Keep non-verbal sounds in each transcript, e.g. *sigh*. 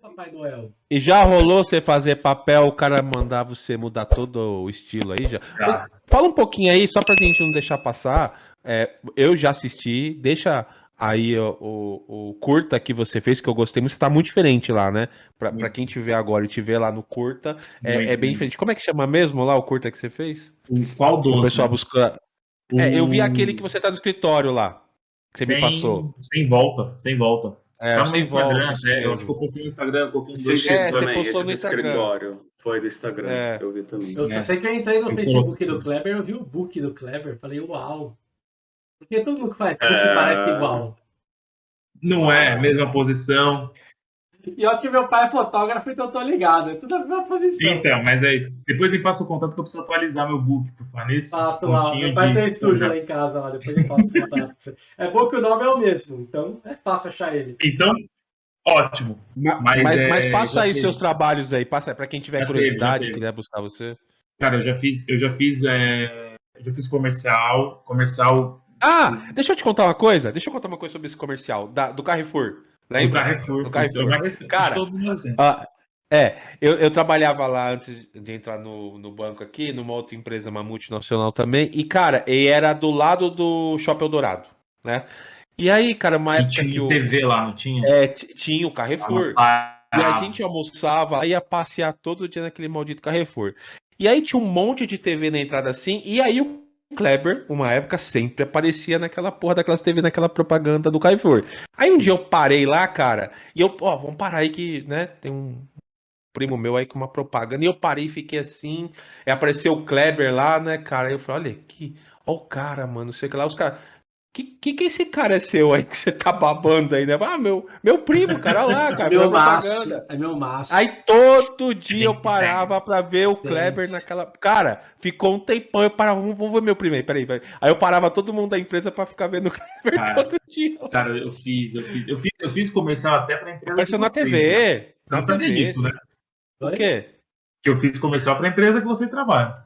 Papai Noel. E já rolou você fazer papel, o cara mandar você mudar todo o estilo aí? Já? Já. Fala um pouquinho aí, só pra gente não deixar passar. É, eu já assisti, deixa aí o, o, o curta que você fez, que eu gostei muito, tá muito diferente lá, né? Pra, pra Muito. quem te vê agora e te vê lá no curta, é, é bem diferente. Como é que chama mesmo lá o curta que você fez? O qual O doce? pessoal busca. É, eu vi O- aquele que você tá no escritório lá, que você me sem- passou. Sem volta, sem volta. É, tá no Instagram, volta, até, eu acho que eu postei no Instagram, Esse dois estilo É, você também, postou esse no do Instagram. escritório. Foi do Instagram, É. eu vi também. Eu só É. sei que eu entrei no Facebook do Kleber, eu vi o book do Kleber, falei, uau. Porque todo mundo que faz book É. parece igual. Não é mesma posição. E olha que meu pai é fotógrafo, então eu tô ligado. É tudo a mesma posição. Então, mas é isso. Depois me passa o contato que eu preciso atualizar meu book, por falar nisso. Passo lá, Descontinho meu pai de- tem um estúdio lá em casa, lá, depois eu passo o contato pra você. É bom que o nome é o mesmo, então é fácil achar ele. Então, ótimo. Ma- Mas, Mas, é, mas passa já aí teve. seus trabalhos aí, passa aí, pra quem tiver Já curiosidade, já teve. quiser buscar você. Cara, eu já fiz, eu já fiz, é, eu já fiz comercial, comercial Ah, deixa eu te contar uma coisa. Deixa eu contar uma coisa sobre esse comercial da- do Carrefour. Lembra? Carrefour. Do fiz. Eu Carrefour. Cara, assim. Ah, é, eu, eu trabalhava lá antes de entrar no, no banco aqui, numa outra empresa, uma multinacional também, e, cara, e era do lado do Shopping Eldorado, né? E aí, cara, uma E época que tinha o. TV lá, não tinha? É, tinha o Carrefour. Ah, E a gente almoçava, ia passear todo dia naquele maldito Carrefour. E aí tinha um monte de TV na entrada assim, e aí o Kleber, uma época, sempre aparecia naquela porra daquelas TV, naquela propaganda do Carrefour. Aí um dia eu parei lá, cara, e eu, ó, vamos parar aí que, né, tem um primo meu aí com uma propaganda, e eu parei e fiquei assim, e apareceu o Kleber lá, né, cara, aí eu falei, olha aqui, ó o cara, mano, sei que lá, os caras, que, que que esse cara é seu aí que você tá babando aí, né? Ah, meu, meu primo, cara, olha lá, cara, meu maço. É meu maço. Aí todo dia eu parava pra ver o. Kleber naquela. Cara, ficou um tempão. Eu parava, vamos, ver meu primeiro, peraí, peraí. Aí eu parava todo mundo da empresa pra ficar vendo o Kleber Cara, todo dia. Cara, eu fiz, eu fiz, eu fiz, eu fiz comercial até pra empresa. De na vocês, né? TV. Não sabia TV. disso, né? O quê? Que eu fiz comercial pra empresa que vocês trabalham.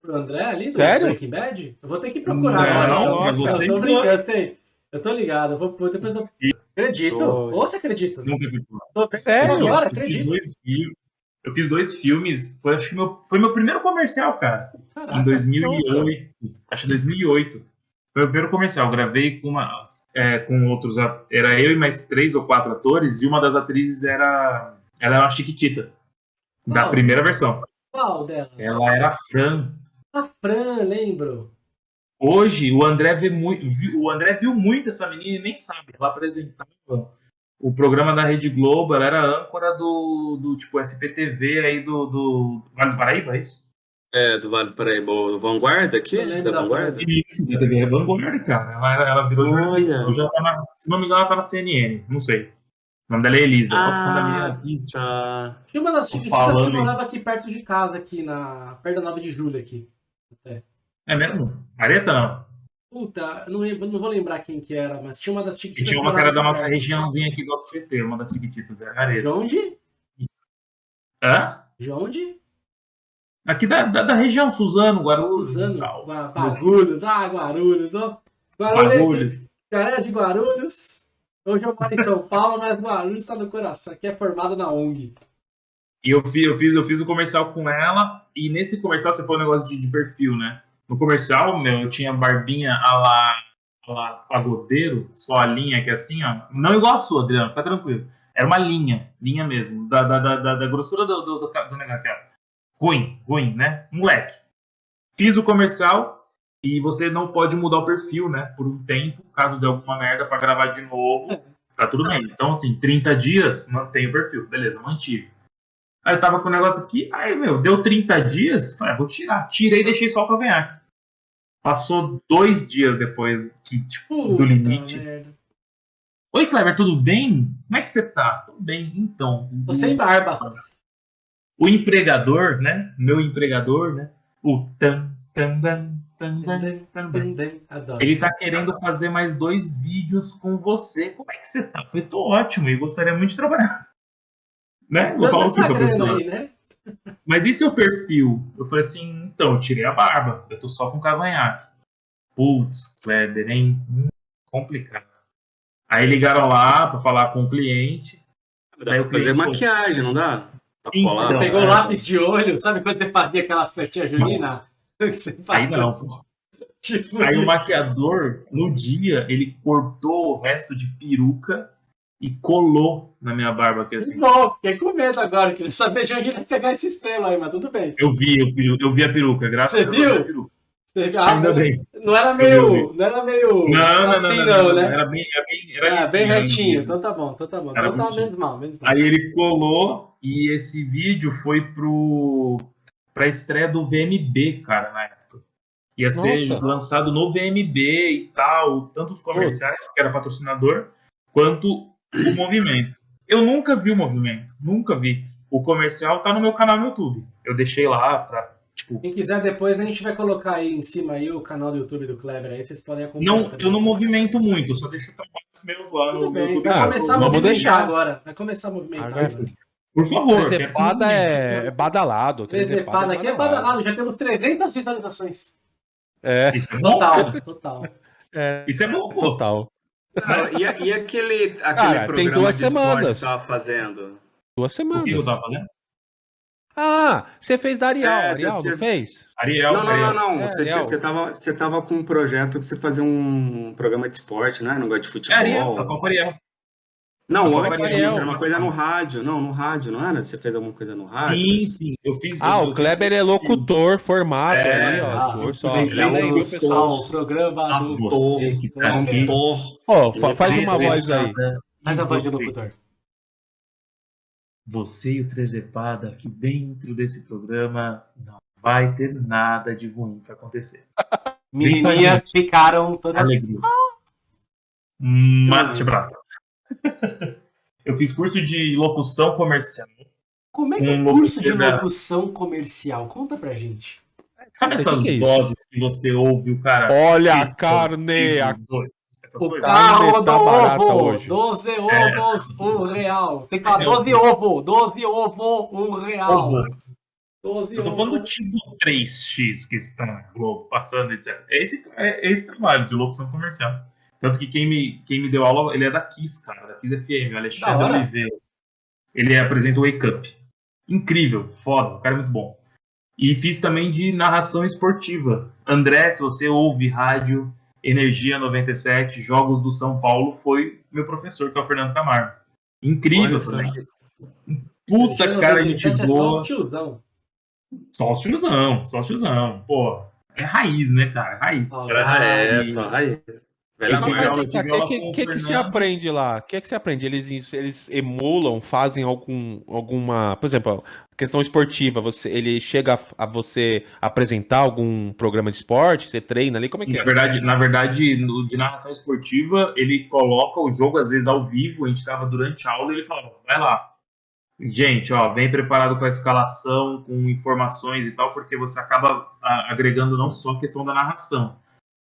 Pro André ali do Sério? Breaking Bad? Eu vou ter que procurar Não, agora. não, então. mas eu tô brincando, eu sei. Eu tô ligado. Eu vou, depois eu... Acredito. Ou você acredita? Nunca vi. Tô... Sério? Agora, Eu fiz acredito. dois filmes. Eu fiz dois filmes. Foi, acho que meu, foi meu primeiro comercial, cara. Em Caraca. 2008. Acho que 2008. Foi o primeiro comercial. Gravei com uma. é, com outros. a- Era eu e mais três ou quatro atores. E uma das atrizes era. Ela era uma Chiquitita. Da Oh. primeira versão. Qual delas? Ela era a Fran. A Fran, lembro. Hoje, o André, vê muito, o André viu muito essa menina e nem sabe. Ela apresentava o programa da Rede Globo, ela era âncora do, do tipo SPTV aí do, do Vale do Paraíba, é isso? É, do Vale do Paraíba, o Vanguarda aqui? Da da Vanguarda? Isso, da TV Vanguarda, cara. Ela, ela virou Olha. jornalista. Hoje ela tá na, se não me engano, ela tá na CNN, não sei. O nome dela é Elisa. Ah. Tá. Tinha uma das chiquititas que morava aqui perto de casa, aqui na. perto da 9 de julho aqui. É mesmo? Mareta não. Puta, não, lembro- não vou lembrar quem que era, mas tinha uma das E chiquititas. tinha uma que era da nossa regiãozinha aqui do Alto Tietê, uma das chiquititas, era Areta. De onde? Hã? De onde? Aqui da, da, da região, Suzano, Guarulhos. Suzano. Gua- Guarulhos. Ah, Guarulhos. Ó. Guarulhos. Guarulhos. Galera de Guarulhos. Hoje eu moro em São Paulo, mas Guarulhos está no coração. Aqui é formado na ONG. E eu fiz, eu fiz, eu fiz o comercial com ela, e nesse comercial você foi um negócio de, de perfil, né? No comercial, meu, eu tinha barbinha a lá, a lá pagodeiro, só a linha que é assim, ó. Não igual a sua, Adriano, fica tranquilo. Era uma linha, linha mesmo, da, da, da, da, grossura do, do, do, do negócio. Ruim, ruim, né? Moleque. Fiz o comercial e você não pode mudar o perfil, né? Por um tempo, caso dê alguma merda pra gravar de novo, tá tudo bem. Então, assim, 30 dias, mantém o perfil. Beleza, mantive. Aí eu tava com o negócio aqui, aí, meu, deu 30 dias, falei, ah, vou tirar. Tirei e deixei só o cavanhaque. Passou dois dias depois que, tipo, do Puta limite. merda. Oi, Kleber, tudo bem? Como é que você tá? Tudo bem, então. Tô sem barba. O empregador, né? Meu empregador, né? O tan, tan, tan, dan, tan, dan. Adoro. Ele tá querendo fazer mais dois vídeos com você. Como é que você tá? Eu falei, tô ótimo e gostaria muito de trabalhar. Né? Vou falar o grana professor? aí, né? Mas e seu perfil? Eu falei assim, então, eu tirei a barba. Eu tô só com cavanhaque. Putz, Kleber, hein? Hum, complicado. Aí ligaram lá pra falar com o cliente. Dá Aí pra o fazer cliente maquiagem, não dá? Pra Então, colar. Não, Pegou é. lápis de olho, sabe quando você fazia aquelas festinhas juninas? *laughs* Você Aí fazia não, assim, pô. Tipo Aí o isso. maquiador, no dia, ele cortou o resto de peruca e colou na minha barba aqui assim. Não, fiquei com medo agora, queria saber de onde ia pegar esses pelos aí, mas tudo bem. Eu vi, eu, vi- eu vi a peruca, graças Você a Deus. viu? Você viu? Ah, Ainda não, bem. não era meio. Não era meio. Não, não, assim, não, não, não, né? Era bem, era bem, era Ah, isso, bem era retinho, então tá bom, então tá bom. Era Então tá menos mal, menos mal. Aí ele colou e esse vídeo foi pro pra estreia do VMB, cara, na época. Ia ser Nossa. lançado no VMB e tal, tanto os comerciais, que era patrocinador, quanto o movimento. Eu nunca vi o movimento, nunca vi. O comercial tá no meu canal no YouTube. Eu deixei lá pra, tipo, Quem quiser depois a gente vai colocar aí em cima aí o canal do YouTube do Kleber aí, vocês podem acompanhar. não, também. eu não movimento muito, eu só deixo trabalhos meus lá no Tudo meu bem, YouTube. vai Ah, começar a movimentar deixar. agora. Vai começar a movimentar. Agora- agora. Por favor. Trezepada quero é, é badalado. Trezepada aqui é badalado, já temos 300 visualizações. É, Isso é bom, Total, total. é, Isso é bom, pô. total. Não, e, e aquele, aquele Cara, tem programa duas de esporte semanas. que você tava fazendo? Duas O que eu semanas. tava fazendo? Ah, você fez da Ariel, É, Ariel, você- não fez? Ariel, não, não, Ariel. não, não. É, você, tinha, você, tava, você tava com um projeto que você fazia um programa de esporte, né? Não gosta de É futebol. Ariel, tá com Ariel. Não, Tá com disso, Ariel, era uma tá coisa no rádio. Não, no rádio, não era? Você fez alguma coisa no rádio? Sim, sim. Eu fiz. Ah, eu, o Kleber é locutor, formado É, ó. ah, só. Ele é o programa Ah, do... você que tá É, aqui. Cantor. Ó, fa- faz Ele uma é voz aí. Faz a voz do locutor. Você e o Trezepada aqui dentro desse programa não vai ter nada de ruim pra acontecer. Menininhas ficaram todas... Alegria. Mate Sim. *laughs* Eu fiz curso de locução comercial. Como é que é Um o curso de locução comercial? Conta pra gente. Sabe essas que é vozes que você ouve o cara? Olha a carne, a Essas O carro tá ovo, hoje. 12 ovos, um real. Tem que falar É, 12 ovo, 12 ovo, um real. Ovo. 12 Eu tô ovo. falando do tipo 3x que está na Globo, passando, etc. É esse, é esse trabalho de locução comercial. Tanto que quem me, quem me deu aula, ele é da Kiss, cara, da Kiss FM, o Alexandre. Oliveira. Ele apresenta o Wake Up. Incrível, foda, o cara é muito bom. E fiz também de narração esportiva. André, se você ouve rádio, Energia 97, Jogos do São Paulo, foi meu professor, que é o Fernando Camargo. Incrível Olha só. também. Puta cara de 97 é só boa. um tiozão. Só os tiozão, só os tiozão. Pô, é raiz, né, cara? Raiz. Ah, é, E- essa. Aí. Eu Velha aula- o que, que, que, que se aprende lá? O que, que se aprende? Eles, eles emulam, fazem algum, alguma. Por exemplo, questão esportiva, você, ele chega a, a você apresentar algum programa de esporte? Você treina ali? Como é que Na é? verdade, na verdade, no, de narração esportiva, ele coloca o jogo, às vezes, ao vivo. A gente estava durante a aula e ele falava, vai lá. Gente, ó, vem preparado com a escalação, com informações e tal, porque você acaba a- agregando não só a questão da narração.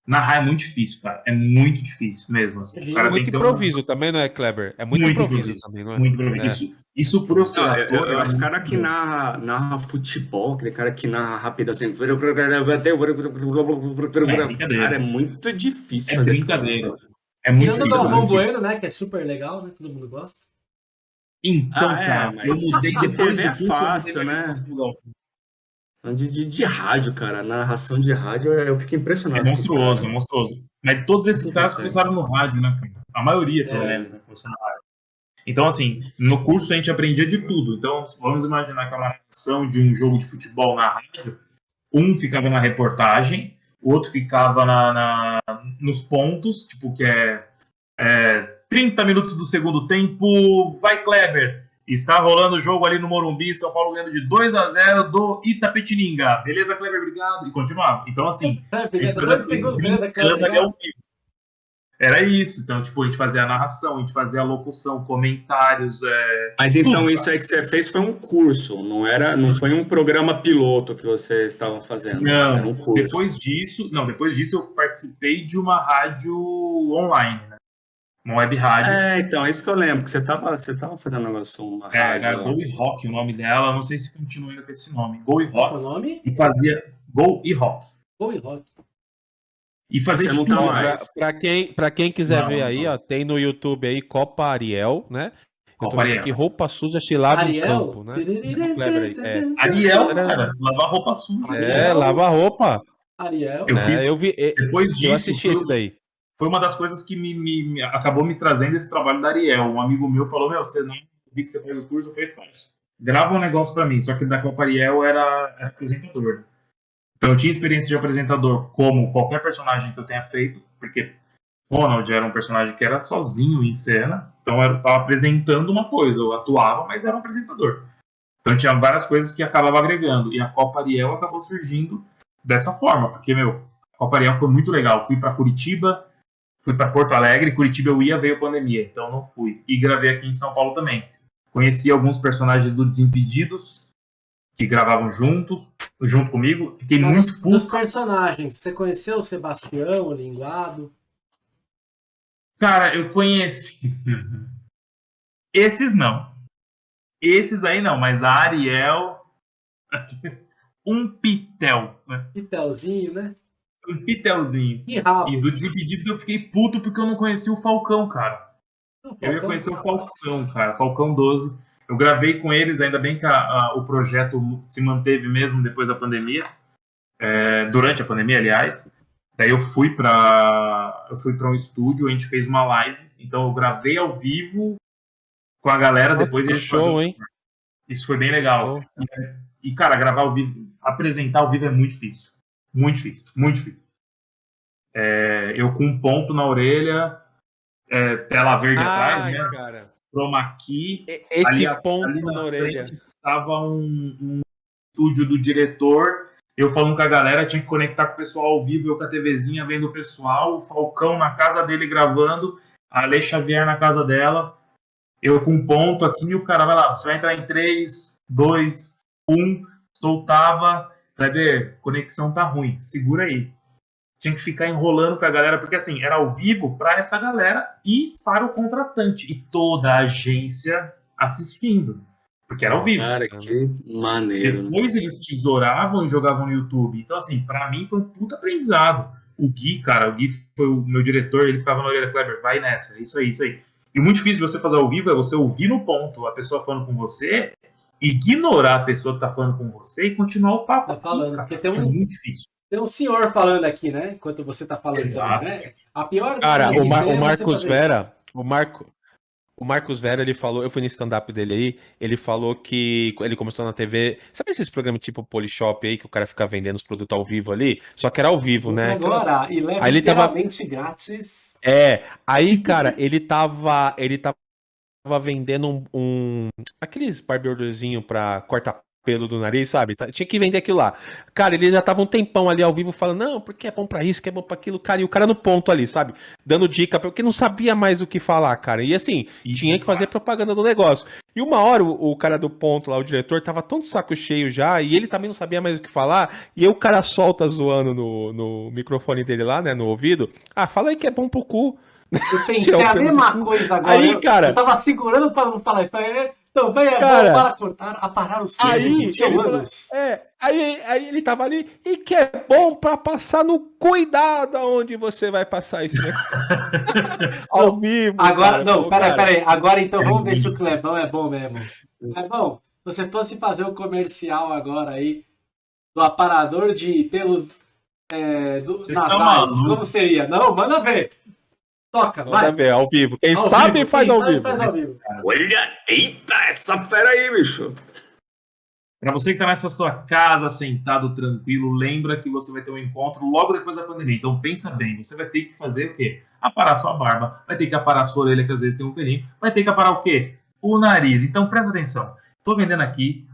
Narrar é muito difícil, cara. É muito difícil mesmo. Assim. O cara É muito um- improviso também, não é, Kleber? É muito, Muito improviso, improviso. também, não é? Muito improviso. É. Isso, isso por eu ser eu, ator. eu, eu é acho que o muito cara que narra, narra futebol, aquele cara que narra rápido assim. brincadeira. Cara, é muito difícil É fazer brincadeira. aquilo. É muito Tirando o difícil. Muito difícil. Bueno, né? Que é super legal, né? Todo mundo gosta. Então, Ah, é, cara, mas eu mudei de TV é eu fácil, né? De, de, de rádio, cara. Narração de rádio, eu fico É impressionado. com os monstruoso, é monstruoso. Mas todos esses caras consegue. começaram no rádio, né, cara? A maioria, pelo É. menos, né, começou no rádio. Então, assim, no curso a gente aprendia de tudo. Então, vamos imaginar que é uma narração de um jogo de futebol na rádio. Um ficava na reportagem, o outro ficava na, na- nos pontos, tipo, que é, é 30 minutos do segundo tempo, vai Kleber. Está rolando o jogo ali no Morumbi, São Paulo ganhando de 2 a 0 do Itapetininga. Beleza, Kleber? Obrigado. E continuava. Então, assim, *laughs* É, a gente beleza, fazia Kleber. vivo. Era isso. Então, tipo, a gente fazia a narração, a gente fazia a locução, comentários. É... Mas então Tudo, isso aí que você fez foi um curso, não era, não foi um programa piloto que você estava fazendo. era Não, um curso. depois disso, não, depois disso eu participei de uma rádio online, né? Uma web rádio. É, então, é isso que eu lembro, que você tava, você tava fazendo um negócio, uma É, rádio. era. Go e Rock o nome dela, não sei se continua ainda com esse nome. Go e Qual é o Rock. nome? E fazia Go e Rock. Go e Rock. E fazia Você não tipo, tá mais. pra, pra quem, pra quem quiser Não, ver aí, não. ó, tem no YouTube aí Copa Ariel, né? Copa Ariel. aqui, roupa suja se lava em Ariel? campo, né? É. Ariel, cara, lavar roupa suja. Ariel. É, lava a roupa. Ariel. Eu né? eu vi, Depois disso, eu assisti isso daí. Foi uma das coisas que me, me- acabou me trazendo esse trabalho da Ariel. Um amigo meu falou: Meu, você não vi que você faz o curso, eu falei: Faz. Grava um negócio pra mim. Só que da Copa Ariel era, era apresentador. Então eu tinha experiência de apresentador como qualquer personagem que eu tenha feito, porque Ronald era um personagem que era sozinho em cena, então eu estava apresentando uma coisa, eu atuava, mas era um apresentador. Então tinha várias coisas que acabava agregando, e a Copa Ariel acabou surgindo dessa forma, porque, meu, a Copa Ariel foi muito legal. Fui para Curitiba, fui para Porto Alegre, Curitiba eu ia, veio a pandemia, então não fui. E gravei aqui em São Paulo também. Conheci alguns personagens do Desimpedidos, que gravavam junto, junto comigo. Fiquei Mas muito dos puto. personagens, você conheceu o Sebastião, o Linguado? Cara, eu conheci. *laughs* Esses não. Esses aí não, mas a Ariel. *laughs* Um pitel, né? Pitelzinho, né? Um pitelzinho. Que rabo. E do Desimpedidos eu fiquei puto porque eu não conheci o Falcão, cara. Eu ia conhecer o Falcão, cara. Falcão 12. Eu gravei com eles, ainda bem que a- a- o projeto se manteve mesmo depois da pandemia. É, durante a pandemia, aliás. Daí eu fui para eu fui para um estúdio, a gente fez uma live. Então eu gravei ao vivo com a galera, depois eles show, faziam- hein? Isso foi bem legal. E, cara, gravar ao vivo, apresentar ao vivo é muito difícil. Muito difícil, muito difícil. É, eu com um ponto na orelha, é, tela verde atrás, Ai, né? cara. Chroma key. E- Esse Ali ponto ali na, na orelha. Tava um, um estúdio do diretor, eu falando com a galera, tinha que conectar com o pessoal ao vivo, eu com a TVzinha vendo o pessoal, o Falcão na casa dele gravando, a Ale Xavier na casa dela, eu com um ponto aqui e o cara vai lá, você vai entrar em 3, 2, 1, soltava, Kleber, conexão tá ruim, segura aí. Tinha que ficar enrolando com a galera, porque assim, era ao vivo para essa galera e para o contratante, e toda a agência assistindo, porque era ao vivo. Cara, que maneiro. né? Depois eles tesouravam e jogavam no YouTube. Então, assim, pra mim foi um puta aprendizado. O Gui, cara, o Gui foi o meu diretor, ele ficava na orelha, Kleber, vai nessa, isso aí, isso aí. E o muito difícil de você fazer ao vivo é você ouvir no ponto a pessoa falando com você, ignorar a pessoa que tá falando com você e continuar o papo. Tá falando, cara. porque tem um- É muito difícil. Tem um senhor falando aqui, né? Enquanto você tá falando Exato. também, né? A pior Cara, o, Mar- o é Marcos Vera, o Marco, o Marcos Vera, ele falou, eu fui no stand-up dele aí, ele falou que ele começou na TV, sabe esses programas tipo Polishop aí, que o cara fica vendendo os produtos ao vivo ali? Só que era ao vivo, né? Aquelas- Agora, e leva Aí ele tava- grátis. É, aí, cara, ele tava, ele tava vendendo um, um aqueles barbeadorzinho pra cortar pelo do nariz, sabe? Tá- Tinha que vender aquilo lá. Cara, ele já tava um tempão ali ao vivo falando, não, porque é bom pra isso, que é bom pra aquilo, cara, e o cara no ponto ali, sabe? Dando dica, porque não sabia mais o que falar, cara. E assim, Isso, tinha que fazer propaganda do negócio. E uma hora o, o cara do ponto lá, o diretor, tava tão de saco cheio já, e ele também não sabia mais o que falar, e aí o cara solta zoando no, no microfone dele lá, né, no ouvido. Ah, fala aí que é bom pro cu. Eu *laughs* pensei Tirar o a mesma coisa agora. Aí, eu, cara- Eu tava segurando pra não falar isso. Mas, então, bem, é Cara- para cortar, aparar os Aí, falou- anos. É, aí, aí ele tava ali, e que é bom pra passar no cuidado aonde você vai passar isso, né? *laughs* Ao vivo. Agora, cara. não, peraí, peraí. Agora então é vamos ver se o Clebão é bom mesmo. Clebão, se você fosse fazer o comercial agora aí do aparador de pelos é, do, tá nasais, como seria? Não, manda ver. Toca, Manda vai. ver, ao vivo. Quem Ao sabe vivo, faz quem ao sabe vivo. faz ao vivo. Olha, eita, essa fera aí, bicho. Pra você que tá nessa sua casa, sentado, tranquilo, lembra que você vai ter um encontro logo depois da pandemia. Então pensa bem, você vai ter que fazer o quê? Aparar sua barba, vai ter que aparar sua orelha, que às vezes tem um pelinho, vai ter que aparar o quê? O nariz. Então presta atenção. Tô vendendo aqui,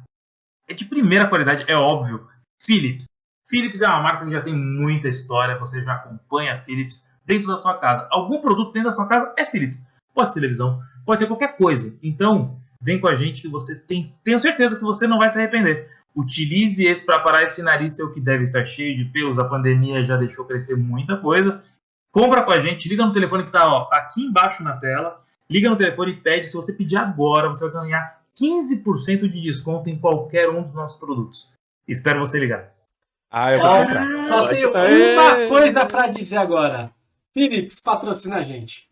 é de primeira qualidade, é óbvio. Philips. Philips é uma marca que já tem muita história, você já acompanha a Philips dentro da sua casa. Algum produto dentro da sua casa é Philips. Pode ser televisão, pode ser qualquer coisa. Então, vem com a gente que você tem, tenho certeza que você não vai se arrepender. Utilize esse para parar esse nariz seu que deve estar cheio de pelos. A pandemia já deixou crescer muita coisa. Compra com a gente, liga no telefone que está aqui embaixo na tela. Liga no telefone e pede. Se você pedir agora, você vai ganhar 15% de desconto em qualquer um dos nossos produtos. Espero você ligar. Ah, eu vou comprar. só tenho uma coisa pra dizer agora. Philips patrocina a gente.